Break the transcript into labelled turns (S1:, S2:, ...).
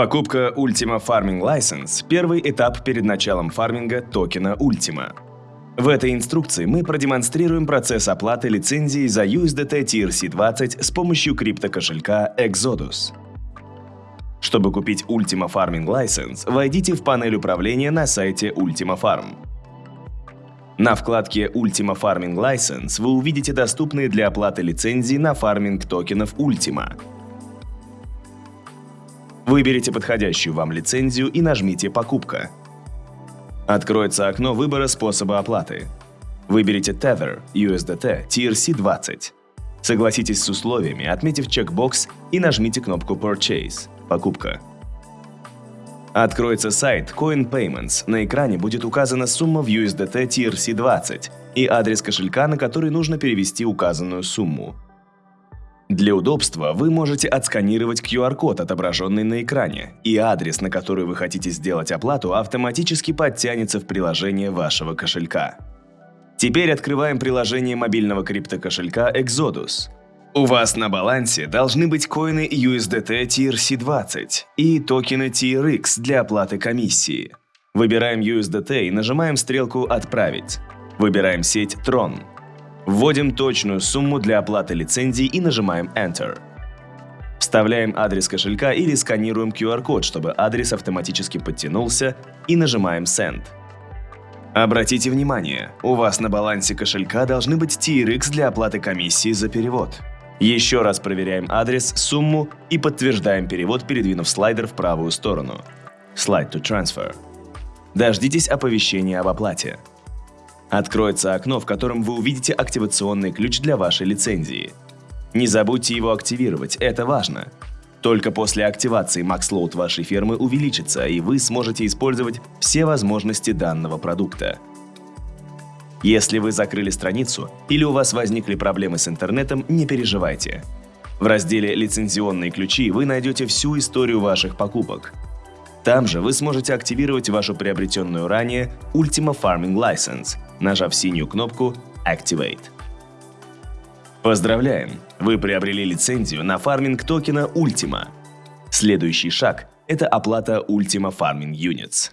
S1: Покупка Ultima Farming License – первый этап перед началом фарминга токена Ultima. В этой инструкции мы продемонстрируем процесс оплаты лицензии за USDT TRC20 с помощью криптокошелька Exodus. Чтобы купить Ultima Farming License, войдите в панель управления на сайте Ultima Farm. На вкладке Ultima Farming License вы увидите доступные для оплаты лицензии на фарминг токенов Ultima. Выберите подходящую вам лицензию и нажмите «Покупка». Откроется окно выбора способа оплаты. Выберите Tether, USDT, TRC20. Согласитесь с условиями, отметив чекбокс и нажмите кнопку Purchase – покупка. Откроется сайт Coin Payments. На экране будет указана сумма в USDT TRC20 и адрес кошелька, на который нужно перевести указанную сумму. Для удобства вы можете отсканировать QR-код, отображенный на экране, и адрес, на который вы хотите сделать оплату, автоматически подтянется в приложение вашего кошелька. Теперь открываем приложение мобильного криптокошелька Exodus. У вас на балансе должны быть коины USDT TRC20 и токены TRX для оплаты комиссии. Выбираем USDT и нажимаем стрелку «Отправить». Выбираем сеть Tron. Вводим точную сумму для оплаты лицензии и нажимаем Enter. Вставляем адрес кошелька или сканируем QR-код, чтобы адрес автоматически подтянулся, и нажимаем Send. Обратите внимание, у вас на балансе кошелька должны быть TRX для оплаты комиссии за перевод. Еще раз проверяем адрес, сумму и подтверждаем перевод, передвинув слайдер в правую сторону. Slide to Transfer. Дождитесь оповещения об оплате. Откроется окно, в котором вы увидите активационный ключ для вашей лицензии. Не забудьте его активировать, это важно. Только после активации MaxLoad вашей фермы увеличится, и вы сможете использовать все возможности данного продукта. Если вы закрыли страницу или у вас возникли проблемы с интернетом, не переживайте. В разделе «Лицензионные ключи» вы найдете всю историю ваших покупок. Там же вы сможете активировать вашу приобретенную ранее Ultima Farming License, нажав синюю кнопку Activate. Поздравляем! Вы приобрели лицензию на фарминг токена Ultima. Следующий шаг – это оплата Ultima Farming Units.